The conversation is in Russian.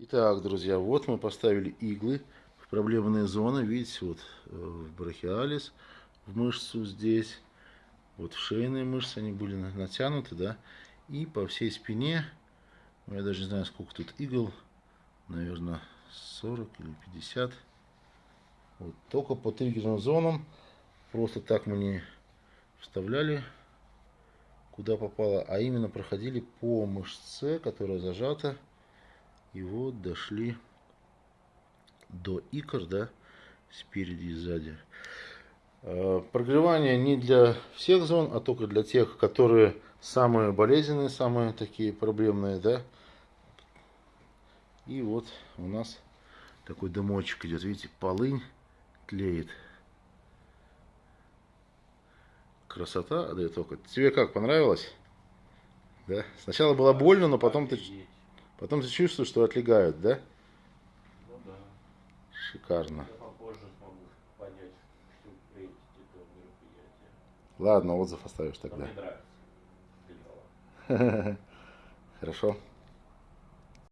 Итак, друзья, вот мы поставили иглы в проблемные зоны. Видите, вот э, в брахиалис, в мышцу здесь, вот в шейные мышцы они были натянуты, да, и по всей спине, ну, я даже не знаю, сколько тут игл, наверное, 40 или 50. Вот, только по триггерным зонам, просто так мы не вставляли куда попало, а именно проходили по мышце, которая зажата и вот дошли до икр, да, спереди и сзади. А, прогревание не для всех зон, а только для тех, которые самые болезненные, самые такие проблемные, да. И вот у нас такой дымочек идет, видите, полынь тлеет. Красота дает только. Тебе как, понравилось? Да? Сначала было больно, но потом ты Потом ты чувствуешь, что отлегают, да? Ну да. Шикарно. Я попозже смогу понять. Ладно, отзыв оставишь тогда. Хорошо.